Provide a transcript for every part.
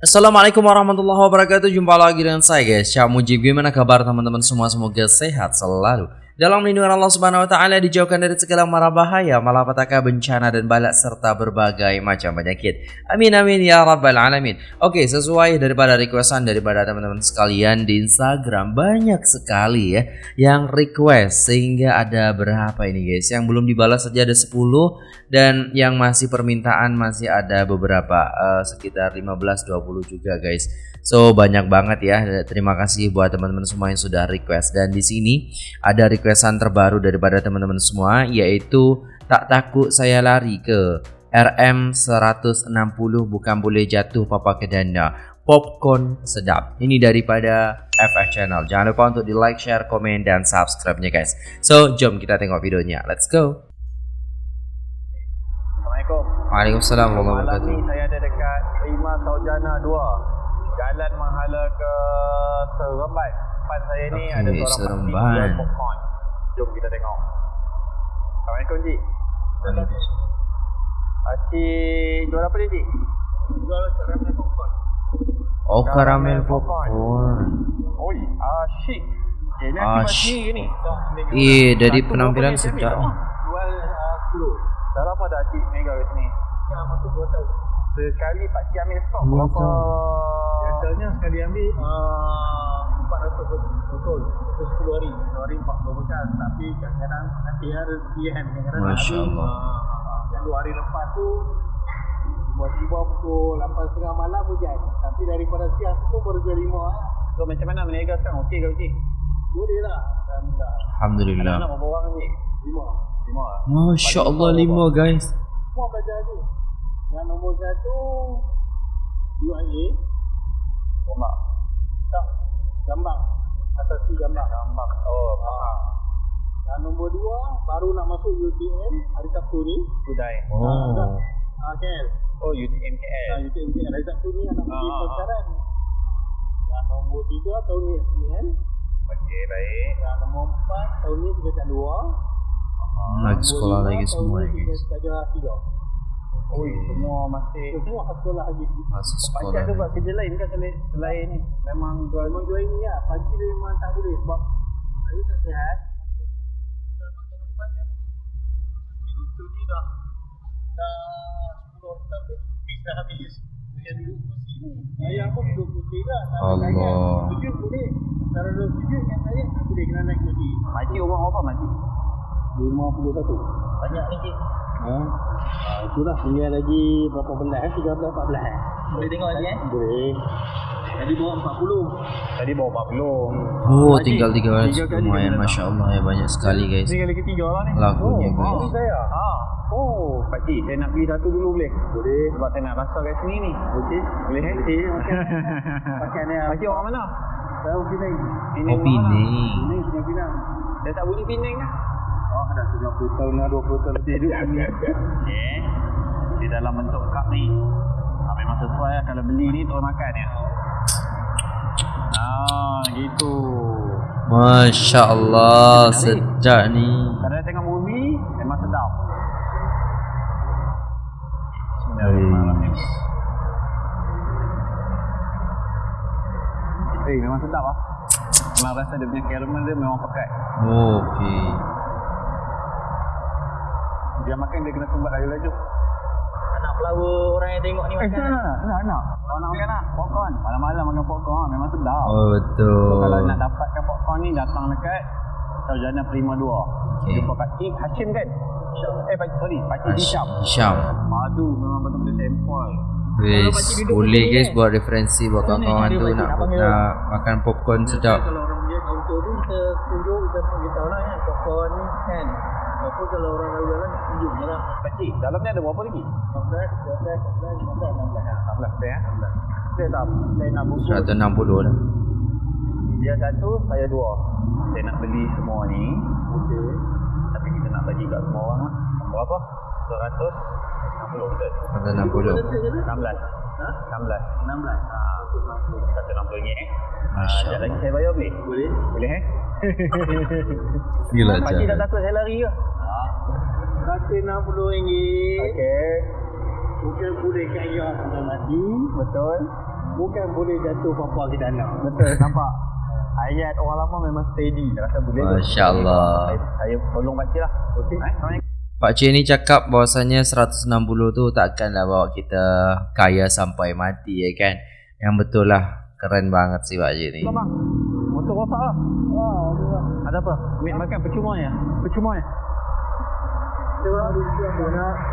Assalamualaikum warahmatullahi wabarakatuh. Jumpa lagi dengan saya guys. Syah Mujib. Gimana kabar teman-teman? Semua Semoga sehat selalu dalam lindungan Allah Subhanahu wa taala dijauhkan dari segala mara bahaya, malapetaka, bencana dan balak serta berbagai macam penyakit. Amin amin ya rabbal alamin. Oke, sesuai daripada requestan daripada teman-teman sekalian di Instagram banyak sekali ya yang request sehingga ada berapa ini guys? Yang belum dibalas saja ada 10 dan yang masih permintaan masih ada beberapa uh, sekitar 15 20 juga guys. So banyak banget ya. Terima kasih buat teman-teman semua yang sudah request dan di sini ada requestan terbaru daripada teman-teman semua yaitu tak takut saya lari ke RM 160 bukan boleh jatuh papa kedana. Popcorn sedap. Ini daripada FF Channel. Jangan lupa untuk di like, share, komen dan subscribe-nya guys. So, jom kita tengok videonya. Let's go. Assalamualaikum. Waalaikumsalam warahmatullahi wabarakatuh. Malam ni saya ada dekat Prima Saujana 2 jalan menghala ke Seremban. Depan saya ni okay, ada seorang Seremban. jual popcorn. Jom kita tengok. Assalamualaikum Cik. Assalamualaikum. Cik jual apa ni Cik? Jual karamel popcorn. Oh karamel popcorn. Oi, ah shit. Eh, ni ah, shit. ni. Eh, dari penampilan sedap. Jual uh, 10. Dah lama dah Cik mega kat sini? Ya, masuk 2 tahun. Sekali Pak Cik ambil stok berapa? Biasanya sekali ambil uh, 400 botol Untuk 10 hari 10 hari 40 bekas Tapi kadang-kadang nanti ada rezeki kan Kadang-kadang Masya Allah. Uh, Yang 2 hari lepas tu Tiba-tiba pukul 8.30 malam hujan Tapi daripada siang tu pun baru jual 5 eh. So macam mana meniaga sekarang? Okey ke Cik? Boleh lah Alhamdulillah. Alhamdulillah Anak-anak berapa orang Cik? 5 5 Masya Allah 5 guys. Semua belajar ni. Yang nombor satu UIA Bombak Tak Gambar Asasi gambar Gambar Oh faham. Yang nombor dua Baru nak masuk UTM Hari Sabtu ni. Kudai Oh. ah, ah, KL Oh UTM KL ah, UTM KL Hari Sabtu ni Anak pergi ah. pelajaran Yang nombor tiga Tahun ni SPM Okey baik. Yang nombor empat Tahun ni tiga tak dua. Lagi sekolah lagi semua guys. ni tiga Oh, semua masih semua sekolah lagi. Masih sekolah. Pagi ada buat kerja lain kan selain, selain ni? Memang jual memang jual ini ya. Pagi dia memang tak boleh sebab saya tak sihat. Itu ni dah dah 10 orang tapi bisa habis. Dia duduk kursi ni. Ayah pun duduk kursi lah. Allah. Sujud boleh. Cara duduk sujud yang saya tak boleh kena naik kursi. Makcik umur berapa makcik? 51. Banyak ni cik. Ha? Ha, itulah tinggal lagi berapa belas eh? 13 14 eh. Boleh tengok lagi eh? Boleh. Tadi bawa 40. Tadi bawa 40. Oh, Haji, tinggal 3 lumayan masya-Allah ya banyak sekali guys. Tinggal lagi 3 lah ni. Lagunya oh, guys. Oh, saya. Ha. Oh, Pak Cik, saya nak beli satu dulu boleh? Boleh. Sebab saya nak rasa kat sini ni. Okey. Boleh eh? Okey, okey. Pakai ni. Pak Cik orang mana? Saya Penang. Oh, Penang. Penang, Penang. Saya tak bunyi Penang kan? Dah 30 tahun dah 20 tahun lebih duduk sini. Okey. Di dalam bentuk cup ni. Ha, memang sesuai lah kalau beli ni terus makan ya. Ah, gitu. Masya Allah, sedap ni. Kalau tengok movie, memang sedap. Bismillahirrahmanirrahim. Eh, memang sedap ah. Memang rasa dia punya caramel dia memang pekat. Oh, okey. Dia makan dia kena sumbat laju-laju. Anak flower orang yang tengok ni makan. Eh, nak, nak, nak. Kalau nak makan nak, popcorn. Malam-malam makan popcorn memang sedap. Oh, betul. So, kalau nak dapatkan popcorn ni datang dekat Sarjana Prima 2. Okay. Jumpa Pak Cik Hashim kan? Eh, Pak sorry, Pak Cik Hisham. Hisham. Madu memang betul-betul sempoi. Guys, boleh guys buat referensi buat kawan-kawan tu nak, nak makan popcorn sedap. Kalau orang dia kaunter tu kita tunjuk kita beritahu lah kan popcorn ni kan. Apa kalau orang lalu jalan tunjuk je lah. Pakcik, dalam ni ada berapa lagi? 14, 15, 16, 16. 16 ya. Saya tak, saya nak bungkus. 160 dah. Dia satu, saya dua. Saya nak beli semua ni. Okey. Tapi kita nak bagi kat semua orang lah. Berapa? 160 betul? 160. 16. Ha? 16. 16. Ha, 160 ringgit eh. Masya Sekejap Allah. lagi saya bayar boleh? Boleh. Boleh eh? Gila Pakcik tak takut saya lari ke? RM160. Okey. Mungkin boleh kaya sampai mati. Betul. bukan boleh jatuh apa-apa ke dalam. Betul, nampak. Ayat orang lama memang steady. Saya rasa boleh. kot. Masya Allah. Saya, saya tolong pakcik lah. Okey. Eh. Pak Cik ni cakap bahawasanya 160 tu takkanlah bawa kita kaya sampai mati ya kan. Yang betul lah. Keren banget sih Pak Cik ni. Motor rosak lah. Ada apa? Mik makan percuma ya? Percuma ya?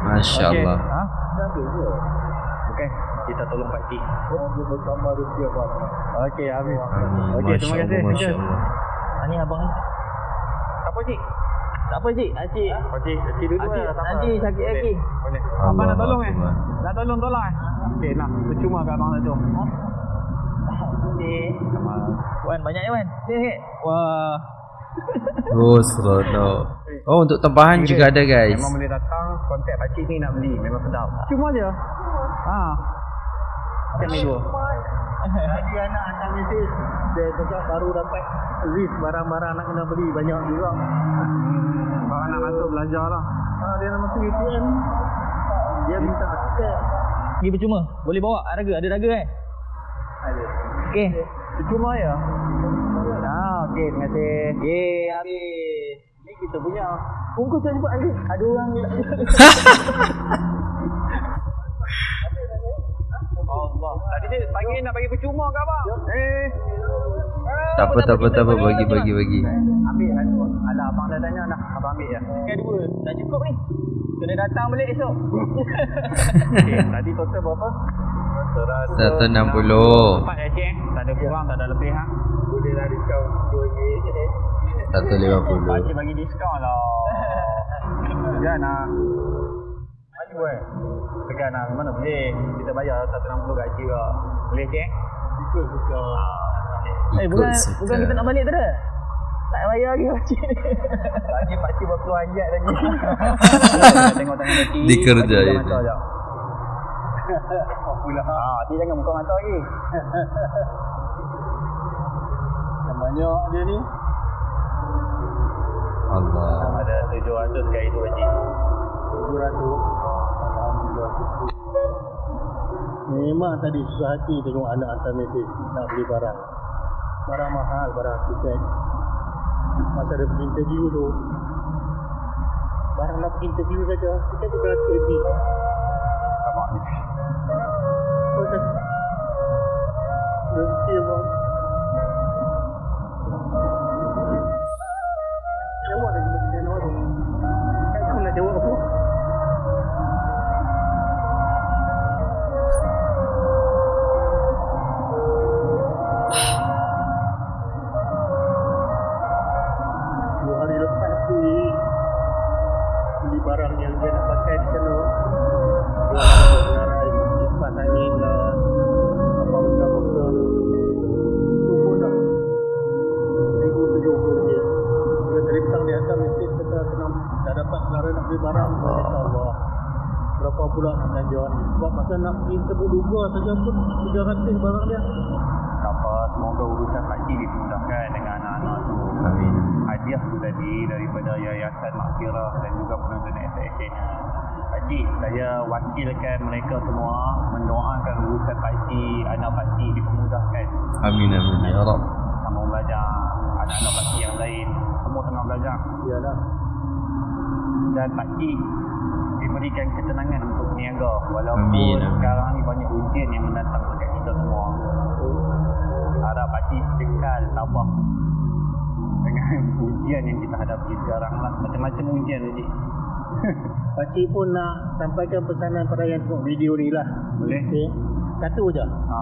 Masya Okey. Allah. Ha? Bukan. Kita tolong Pak Cik. Oh, apa Okey, habis. Okey, terima kasih. Allah. Masya Allah. Ini abang ni. Apa Cik? Tak apa cik, Acik. Pak Cik, Cik dulu Cik, lah. nanti sakit lagi. Abang nak tolong eh? Nak tolong, tolong eh? Okey, nak. Percuma kat abang satu. Cik. Wan, banyak ya Wan. Wah. Oh seronok. Oh untuk tempahan juga ada guys. Memang boleh datang kontak pakcik ni nak beli. Memang sedap. Cuma je. Ha. Macam ni dua. Tadi anak hantar mesej Dia cakap baru dapat list barang-barang nak kena beli Banyak juga Bang anak masuk belajar lah. ha, Dia nak masuk ATM Dia minta tiket Pergi percuma. Boleh bawa harga, ada harga kan? Ada Okey. Cuma ya. Ah, okey, terima kasih. Okey, habis. Ni kita punya Bungkus saya cepat nanti. Ada orang Allah. Tadi saya panggil nak bagi percuma ke abang? Eh. Tak apa tak apa tak apa bagi bagi bagi. Ambil satu. Alah, abang dah tanya dah. Abang ambil ya. Kan dua. Tak cukup ni. Kena datang balik esok. Okey, tadi total berapa? 160. Empat ya, cik. Tak ada kurang, tak ada lebih ha. Boleh lah diskaun RM2 je Satu lima puluh. Pakcik bagi diskaun lah. Segan lah. Maju eh. Segan lah. Mana boleh. Kita bayar 160 kat cik lah. Boleh cik? Ikut suka Eh, bukan suka. bukan kita nak balik tu dah. Tak bayar lagi pakcik ni. Lagi pakcik berkeluar ayat lagi. Kita tengok tangan kaki. Dikerja Pakcik ini. mata sekejap. Pula. Ah, dia jangan buka mata lagi. Yang banyak dia ni Allah. Ada 700 kat itu pakcik. 700 Alhamdulillah Memang tadi susah hati tengok anak hantar mesej nak beli barang Barang mahal, barang tiket Masa dia pergi interview tu. Barang nak pergi interview saja Tiket tu beratus kata kena Dah dapat selera nak beli barang kata Allah Berapa pula nak belanja ni Sebab masa nak pergi tebuk duga saja pun 300 barang dia Tak apa, semoga urusan pakcik dimudahkan dengan anak-anak tu. Amin. hadiah tu tadi daripada Yayasan Makfirah dan juga penonton SASN. Pakcik, saya wakilkan mereka semua mendoakan urusan pakcik, anak pakcik dipermudahkan. Amin amin ya Rabb. Sama belajar, anak-anak pakcik yang lain, semua tengah belajar. Iyalah Dan pakcik diberikan ketenangan untuk berniaga walaupun Amin, sekarang ni banyak ujian yang mendatang dekat kita semua. Harap pakcik kekal tabah dengan ujian yang kita hadapi sekarang lah. Macam-macam ujian cik. Pakcik pun nak sampaikan pesanan pada yang tengok video ni lah Boleh? okay. Satu je Ha.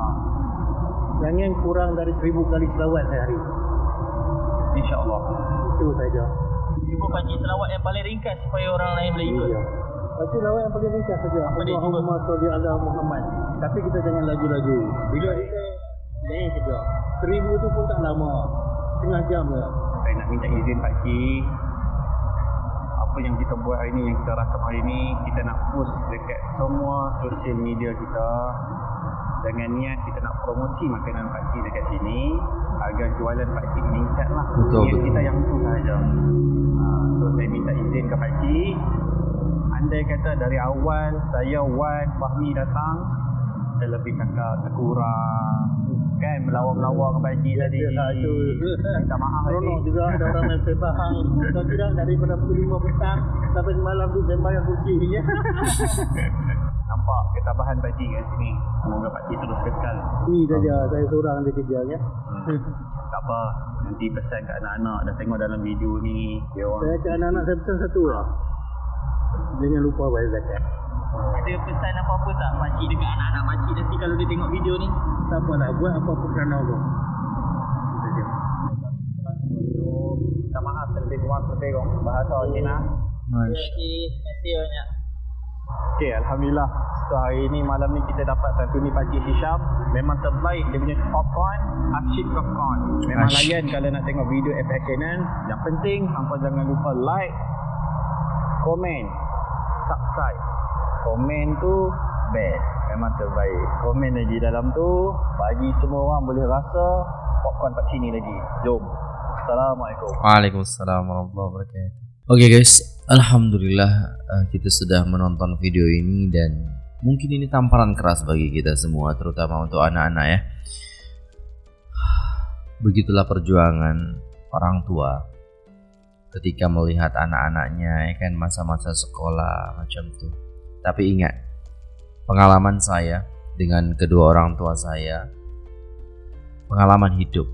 Jangan kurang dari seribu kali selawat sehari InsyaAllah. Itu saja Cuba pakcik selawat yang paling ringkas supaya orang lain boleh ikut. Iya. Pakcik lawat yang paling ringkas saja Apa dia cuba? Allahumma salli ala Muhammad Tapi kita jangan laju-laju Bila kita Lain saja Seribu tu pun tak lama Setengah jam je Saya nak minta izin pakcik. Apa yang kita buat hari ni, yang kita rakam hari ni, kita nak post dekat semua social media kita dengan niat kita nak promosi makanan pakcik dekat sini jualan pakcik meningkat lah. Betul, niat betul. kita yang tu sahaja. Ha, so saya minta izin ke pakcik. Andai kata dari awal saya Wan Fahmi datang kita lebih cakap terkurang kan melawak-melawak dengan Pak Cik tadi Biasalah itu. minta maaf Seronok Cik juga ada orang main sebahang. Kalau tidak daripada pukul 5 petang sampai semalam tu sembahyang kucing je. Nampak ketabahan Pak Cik kat sini semoga Pak Cik terus kekal Ni saja saya seorang dia kerja ya. hmm. tak apa nanti pesan kat anak-anak dah tengok dalam video ni dia orang Saya ke anak-anak saya pesan satu lah. Jangan lupa bayar zakat. Ada pesan apa-apa tak pakcik dekat anak-anak pakcik nanti kalau dia tengok video ni? Tak apa lah buat apa-apa kerana Allah. Itu saja. minta maaf terlebih kurang terlebih kurang bahasa Cina Terima kasih. Terima kasih banyak. Okay, Alhamdulillah. So hari ni malam ni kita dapat satu ni Pakcik Hisham. Memang terbaik dia punya popcorn, asyik popcorn. Memang Asyik. layan kalau nak tengok video FX Canon. Yang penting, hampa jangan lupa like, komen, subscribe. Komen tu best. Memang terbaik. Komen lagi dalam tu, bagi semua orang boleh rasa popcorn Pakcik ni lagi. Jom. Assalamualaikum. Waalaikumsalam warahmatullahi wabarakatuh. Oke guys, alhamdulillah eh, kita sudah menonton video ini dan mungkin ini tamparan keras bagi kita semua, terutama untuk anak-anak ya. Begitulah perjuangan orang tua ketika melihat anak-anaknya ya kan masa-masa sekolah macam tuh. Tapi ingat, pengalaman saya dengan kedua orang tua saya, pengalaman hidup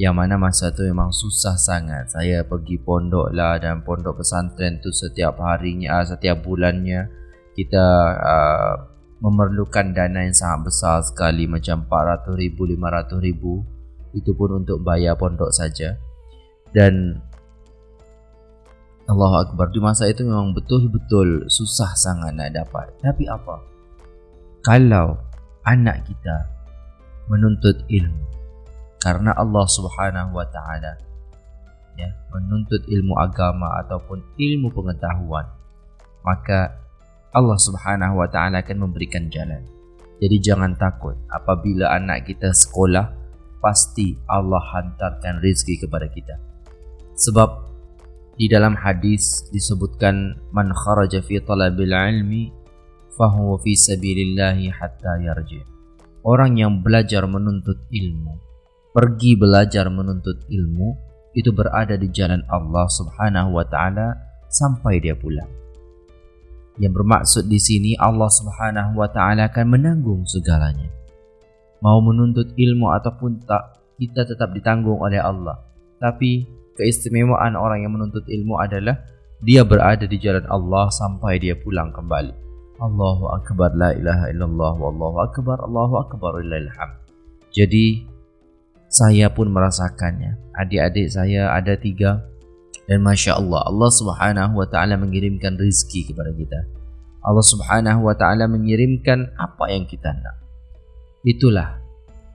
yang mana masa tu memang susah sangat saya pergi pondok lah dan pondok pesantren tu setiap harinya setiap bulannya kita uh, memerlukan dana yang sangat besar sekali macam 400 ribu 500 ribu itu pun untuk bayar pondok saja. Dan Allahu Akbar di masa itu memang betul-betul susah sangat nak dapat. Tapi apa? Kalau anak kita menuntut ilmu karena Allah Subhanahu wa taala ya menuntut ilmu agama ataupun ilmu pengetahuan maka Allah Subhanahu wa taala akan memberikan jalan. Jadi jangan takut apabila anak kita sekolah pasti Allah hantarkan rezeki kepada kita. Sebab di dalam hadis disebutkan man kharaja fi talabil ilmi fahuwa fi sabilillahi hatta yarji. Orang yang belajar menuntut ilmu pergi belajar menuntut ilmu itu berada di jalan Allah Subhanahu wa taala sampai dia pulang. Yang bermaksud di sini Allah Subhanahu wa taala akan menanggung segalanya. Mau menuntut ilmu ataupun tak, kita tetap ditanggung oleh Allah. Tapi keistimewaan orang yang menuntut ilmu adalah dia berada di jalan Allah sampai dia pulang kembali. Allahu akbar la ilaha illallah wallahu akbar Allahu akbar hamd. Jadi saya pun merasakannya. Adik-adik saya ada tiga dan masya Allah Allah Subhanahu Wa Taala mengirimkan rizki kepada kita. Allah Subhanahu Wa Taala mengirimkan apa yang kita nak. Itulah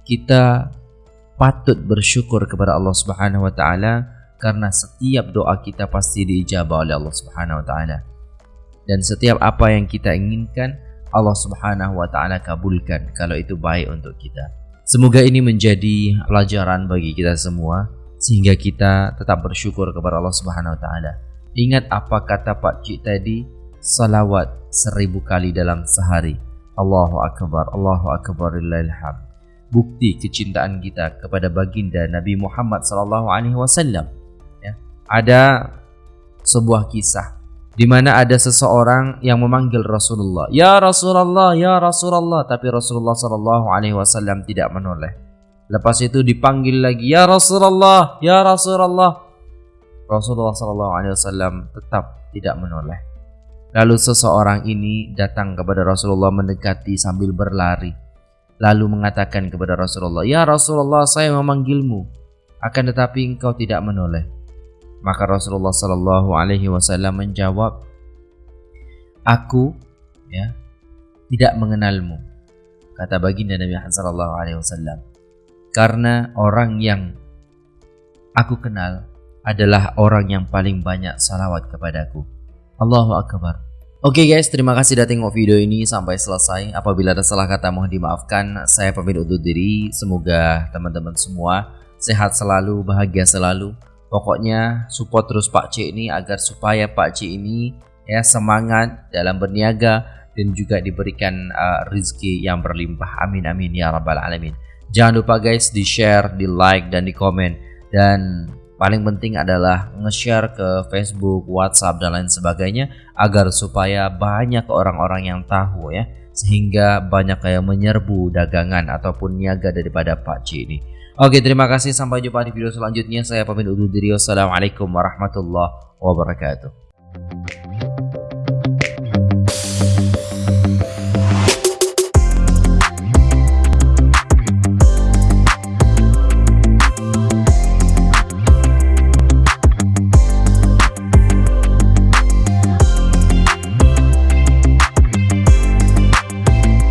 kita patut bersyukur kepada Allah Subhanahu Wa Taala karena setiap doa kita pasti diijabah oleh Allah Subhanahu Wa Taala dan setiap apa yang kita inginkan Allah Subhanahu Wa Taala kabulkan kalau itu baik untuk kita. Semoga ini menjadi pelajaran bagi kita semua sehingga kita tetap bersyukur kepada Allah Subhanahu wa taala. Ingat apa kata Pak Cik tadi? Salawat seribu kali dalam sehari. Allahu akbar, Allahu akbar lillahil hamd. Bukti kecintaan kita kepada baginda Nabi Muhammad sallallahu alaihi wasallam. Ya. Ada sebuah kisah di mana ada seseorang yang memanggil Rasulullah, "Ya Rasulullah, ya Rasulullah," tapi Rasulullah sallallahu alaihi wasallam tidak menoleh. Lepas itu dipanggil lagi, "Ya Rasulullah, ya Rasulullah." Rasulullah wasallam tetap tidak menoleh. Lalu seseorang ini datang kepada Rasulullah mendekati sambil berlari. Lalu mengatakan kepada Rasulullah, "Ya Rasulullah, saya memanggilmu, akan tetapi engkau tidak menoleh." Maka Rasulullah sallallahu alaihi wasallam menjawab, "Aku ya tidak mengenalmu." Kata baginda Nabi Muhammad sallallahu alaihi wasallam. Karena orang yang aku kenal adalah orang yang paling banyak salawat kepadaku. Allahu akbar. Oke okay guys, terima kasih sudah tengok video ini sampai selesai. Apabila ada salah kata mohon dimaafkan. Saya pamit undur diri. Semoga teman-teman semua sehat selalu, bahagia selalu. Pokoknya support terus Pak Cik ini agar supaya Pak Cik ini ya semangat dalam berniaga dan juga diberikan uh, rezeki yang berlimpah. Amin amin ya rabbal alamin. Jangan lupa guys di share, di like dan di komen dan paling penting adalah nge-share ke Facebook, WhatsApp dan lain sebagainya agar supaya banyak orang-orang yang tahu ya sehingga banyak yang menyerbu dagangan ataupun niaga daripada Pak C ini. Oke, terima kasih sampai jumpa di video selanjutnya. Saya pamit undur diri. Wassalamualaikum warahmatullahi wabarakatuh.